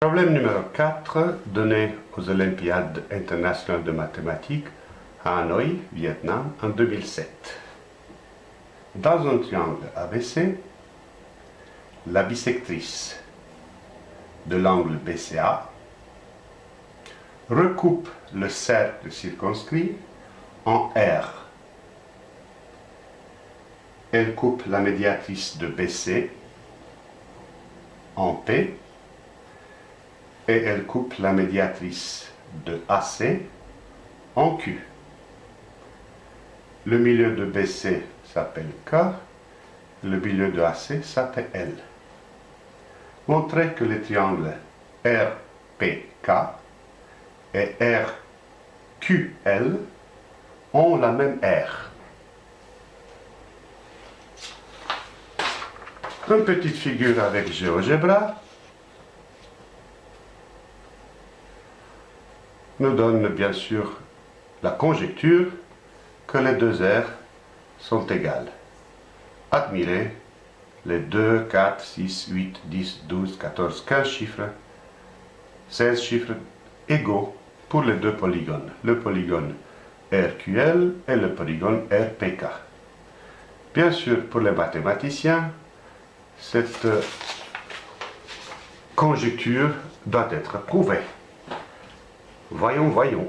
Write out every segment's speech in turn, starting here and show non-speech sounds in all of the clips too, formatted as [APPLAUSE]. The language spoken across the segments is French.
Problème numéro 4, donné aux Olympiades internationales de mathématiques à Hanoï, Vietnam, en 2007. Dans un triangle ABC, la bisectrice de l'angle BCA recoupe le cercle circonscrit en R. Elle coupe la médiatrice de BC en P et elle coupe la médiatrice de AC en Q. Le milieu de BC s'appelle K, le milieu de AC s'appelle L. Montrez que les triangles RPK et RQL ont la même R. Une petite figure avec GeoGebra donne bien sûr la conjecture que les deux R sont égales. Admirez les 2, 4, 6, 8, 10, 12, 14, 15 chiffres, 16 chiffres égaux pour les deux polygones, le polygone RQL et le polygone RPK. Bien sûr, pour les mathématiciens, cette conjecture doit être prouvée. Voyons, voyons.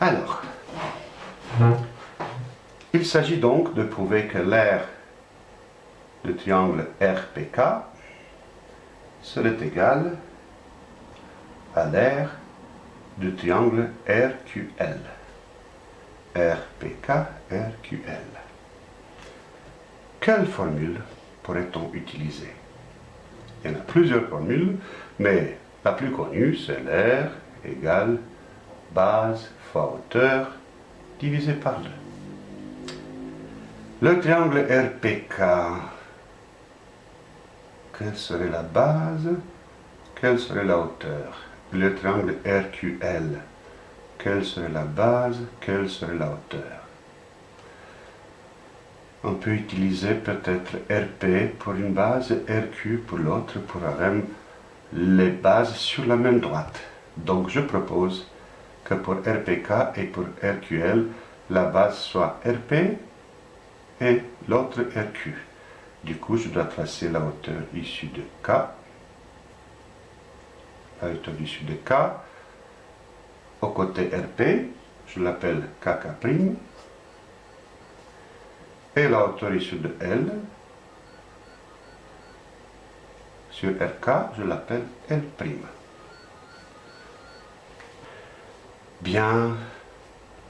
Alors, il s'agit donc de prouver que l'aire du triangle RPK serait égal à l'aire du triangle RQL. RPK, RQL. Quelle formule pourrait-on utiliser? Il y en a plusieurs formules, mais la plus connue, c'est l'air égale base fois hauteur divisé par 2. Le triangle RPK, quelle serait la base? Quelle serait la hauteur? Le triangle RQL, quelle serait la base? Quelle serait la hauteur? On peut utiliser peut-être RP pour une base RQ pour l'autre pour avoir les bases sur la même droite. Donc je propose que pour RPK et pour RQL, la base soit RP et l'autre RQ. Du coup, je dois tracer la hauteur issue de K. La hauteur issue de K. Au côté RP, je l'appelle KK'. Et la hauteur issue de L, sur RK, je l'appelle L'. Bien,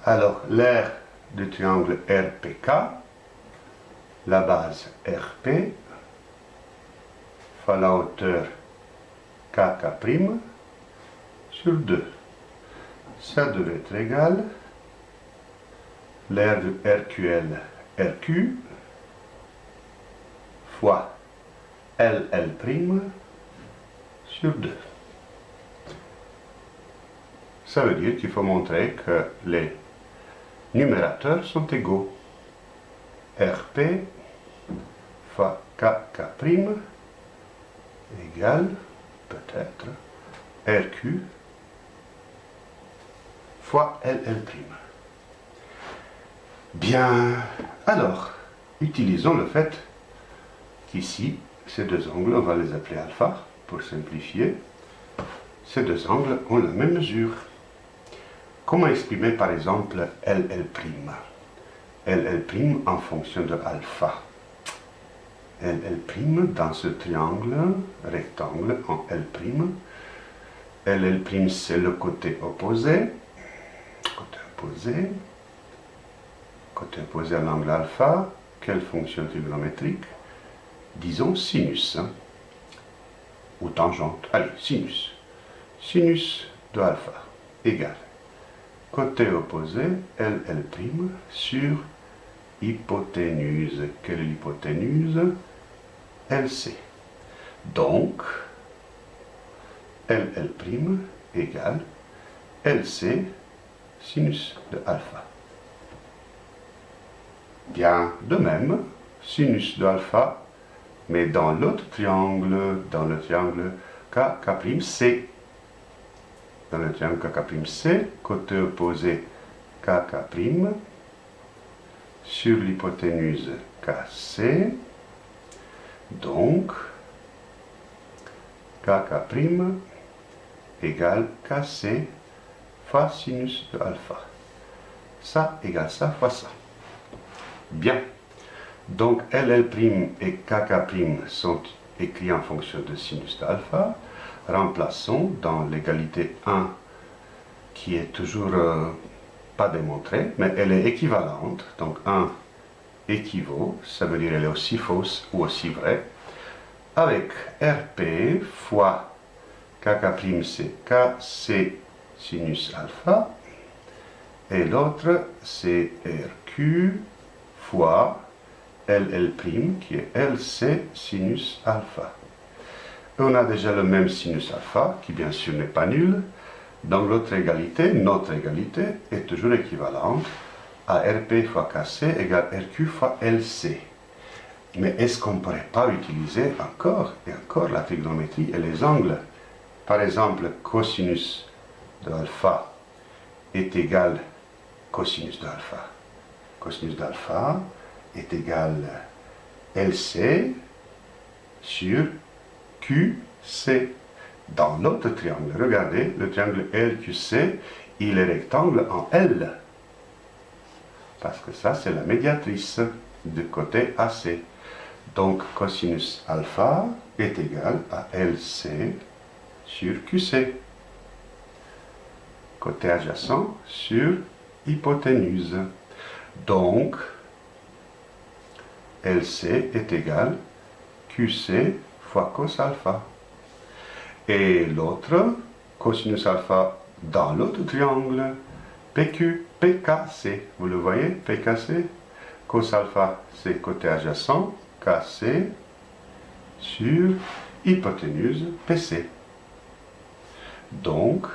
alors l'aire du triangle RPK, la base RP, fois la hauteur KK' sur 2. Ça devait être égal, l'aire de RQL RQ fois LL' sur 2. Ça veut dire qu'il faut montrer que les numérateurs sont égaux. RP fois KK' égale peut-être RQ fois LL'. Bien, alors, utilisons le fait qu'ici, ces deux angles, on va les appeler alpha, pour simplifier, ces deux angles ont la même mesure. Comment exprimer par exemple LL'? LL' en fonction de alpha. LL' dans ce triangle, rectangle en L'. LL' c'est le côté opposé. Côté opposé côté opposé à l'angle alpha, quelle fonction trigonométrique Disons sinus, hein, ou tangente. Allez, sinus. Sinus de alpha égale côté opposé, LL' sur hypoténuse. Quelle est l'hypoténuse LC. Donc, LL' égale LC sinus de alpha. Bien, de même, sinus de alpha mais dans l'autre triangle, dans le triangle KK'C. Dans le triangle KK'C, côté opposé KK', sur l'hypoténuse KC, donc KK' égale KC fois sinus de alpha. Ça égale ça fois ça. Bien. Donc LL' et KK' sont écrits en fonction de sinus d'alpha. Remplaçons dans l'égalité 1, qui est toujours euh, pas démontrée, mais elle est équivalente. Donc 1 équivaut, ça veut dire elle est aussi fausse ou aussi vraie, avec RP fois KK' c'est KC sinus alpha, et l'autre c'est RQ fois LL' qui est LC sinus alpha. on a déjà le même sinus alpha, qui bien sûr n'est pas nul. Donc l'autre égalité, notre égalité, est toujours équivalente à RP fois KC égale RQ fois LC. Mais est-ce qu'on ne pourrait pas utiliser encore et encore la trigonométrie et les angles? Par exemple, cosinus de alpha est égal cosinus d'alpha. Cosinus d'alpha est égal LC sur QC. Dans l'autre triangle, regardez, le triangle LQC, il est rectangle en L. Parce que ça, c'est la médiatrice du côté AC. Donc, cosinus alpha est égal à LC sur QC. Côté adjacent sur hypoténuse. Donc, LC est égal QC fois cos alpha. Et l'autre, cosinus alpha dans l'autre triangle, PQ, PKC. Vous le voyez, PKC Cos alpha, c'est côté adjacent, KC sur hypoténuse PC. Donc,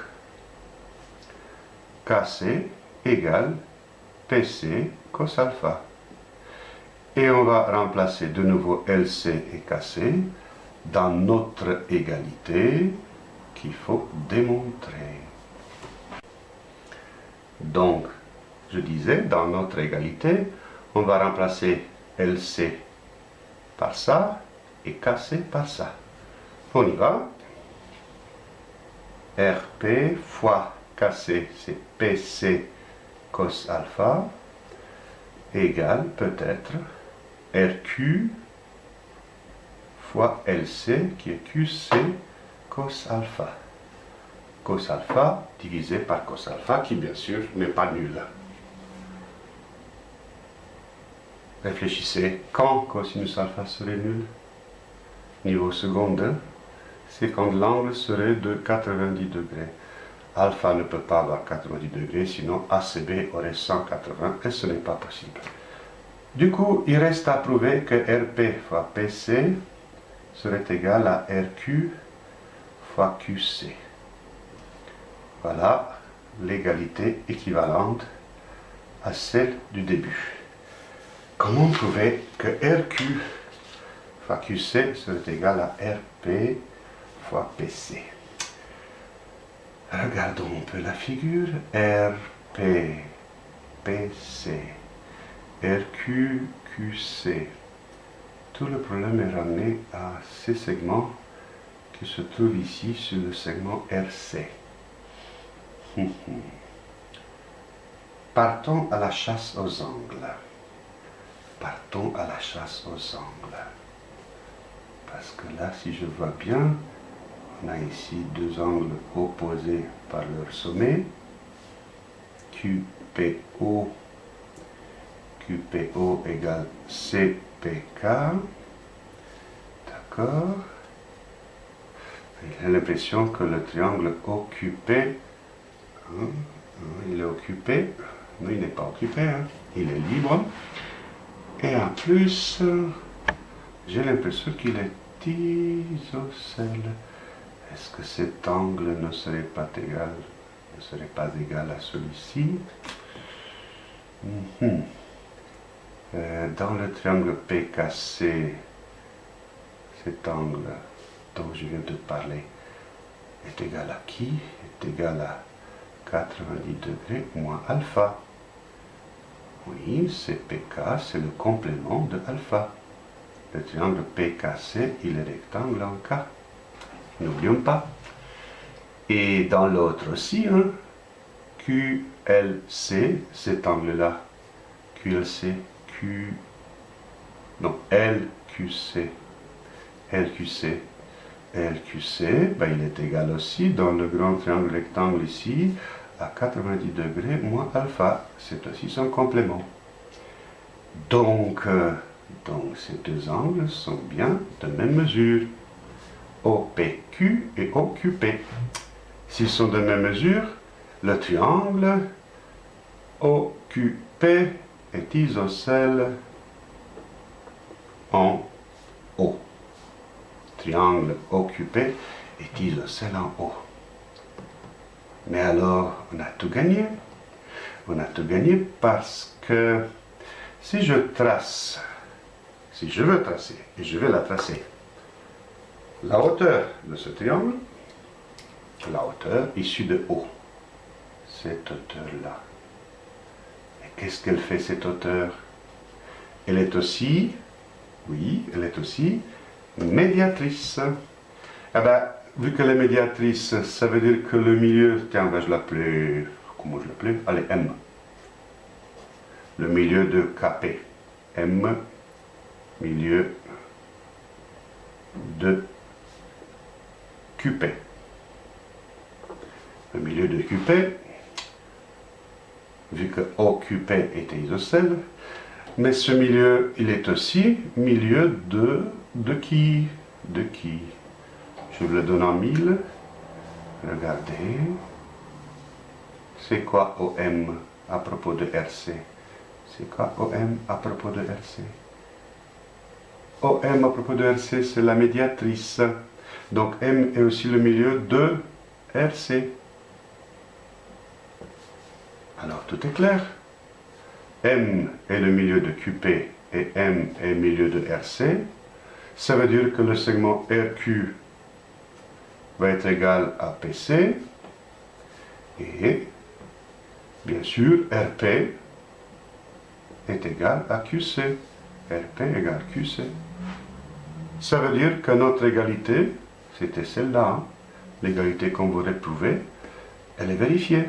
KC égale PC cos alpha. Et on va remplacer de nouveau LC et KC dans notre égalité qu'il faut démontrer. Donc, je disais, dans notre égalité, on va remplacer LC par ça et KC par ça. On y va. RP fois KC, c'est PC cos alpha, égale peut-être RQ fois LC qui est QC cos alpha. Cos alpha divisé par cos alpha qui bien sûr n'est pas nul. Réfléchissez, quand cosinus alpha serait nul? Niveau seconde, c'est quand l'angle serait de 90 degrés. Alpha ne peut pas avoir 90 degrés, sinon ACB aurait 180 et ce n'est pas possible. Du coup, il reste à prouver que RP fois PC serait égal à RQ fois QC. Voilà l'égalité équivalente à celle du début. Comment prouver que RQ fois QC serait égal à RP fois PC Regardons un peu la figure. RP, PC, RQ, QC. Tout le problème est ramené à ces segments qui se trouvent ici sur le segment RC. [LAUGHS] Partons à la chasse aux angles. Partons à la chasse aux angles. Parce que là, si je vois bien, on a ici deux angles opposés par leur sommet. QPO, QPO égale CPK. D'accord J'ai l'impression que le triangle occupé, hein, hein, il est occupé, non il n'est pas occupé, hein, il est libre. Et en plus, j'ai l'impression qu'il est isocèle. Est-ce que cet angle ne serait pas égal, ne serait pas égal à celui-ci mhm. euh, Dans le triangle PKC, cet angle dont je viens de parler est égal à qui? Est égal à 90 degrés moins alpha. Oui, c'est PK, c'est le complément de alpha. Le triangle PKC, il est rectangle en K. N'oublions pas. Et dans l'autre aussi, QLC, cet angle-là, QLC, Q... Non, LQC, LQC, LQC, ben, il est égal aussi dans le grand triangle rectangle ici à 90 degrés moins alpha. C'est aussi son complément. Euh, donc ces deux angles sont bien de même mesure. OPQ et OQP. S'ils sont de même mesure, le triangle OQP est isocèle en O triangle occupé est isocèle en haut. Mais alors, on a tout gagné. On a tout gagné parce que si je trace, si je veux tracer, et je vais la tracer, la hauteur de ce triangle, la hauteur issue de haut, cette hauteur-là. Et qu'est-ce qu'elle fait cette hauteur? Elle est aussi, oui, elle est aussi médiatrice. Eh ben, vu qu'elle est médiatrice, ça veut dire que le milieu, tiens, ben, je l'appelais, comment je l'appelais? Allez, M. Le milieu de KP. M, milieu de QP. Le milieu de QP, vu que OQP était isocèle, mais ce milieu, il est aussi milieu de de qui? De qui? Je vous le donne en mille. Regardez. C'est quoi OM à propos de RC C'est quoi OM à propos de RC OM à propos de RC, c'est la médiatrice. Donc M est aussi le milieu de RC. Alors tout est clair. M est le milieu de QP et M est le milieu de RC. Ça veut dire que le segment RQ va être égal à PC et bien sûr RP est égal à QC. RP égale QC. Ça veut dire que notre égalité, c'était celle-là, hein. l'égalité qu'on voudrait prouver, elle est vérifiée.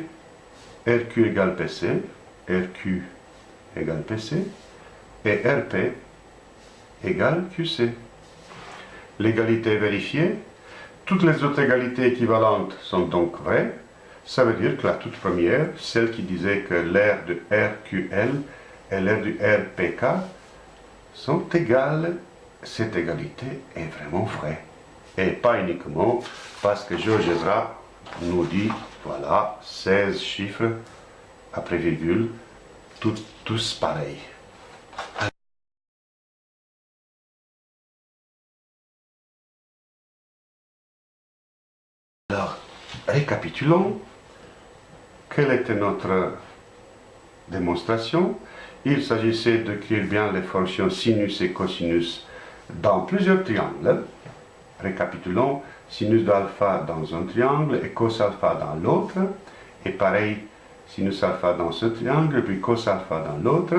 RQ égale PC, RQ égale PC, et RP égale QC l'égalité est vérifiée, toutes les autres égalités équivalentes sont donc vraies, ça veut dire que la toute première, celle qui disait que l'air de RQL et l'air du RPK sont égales, cette égalité est vraiment vraie. Et pas uniquement parce que Georges Ezra nous dit, voilà, 16 chiffres après virgule, tous pareils. Récapitulons. Quelle était notre démonstration? Il s'agissait d'écrire bien les fonctions sinus et cosinus dans plusieurs triangles. Récapitulons, sinus d'alpha dans un triangle et cos alpha dans l'autre. Et pareil, sinus alpha dans ce triangle, puis cos alpha dans l'autre.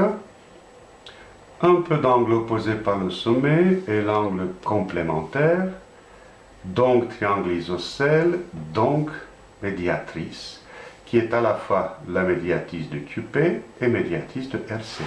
Un peu d'angle opposé par le sommet et l'angle complémentaire donc triangle isocèle, donc médiatrice, qui est à la fois la médiatrice de QP et médiatrice de RC.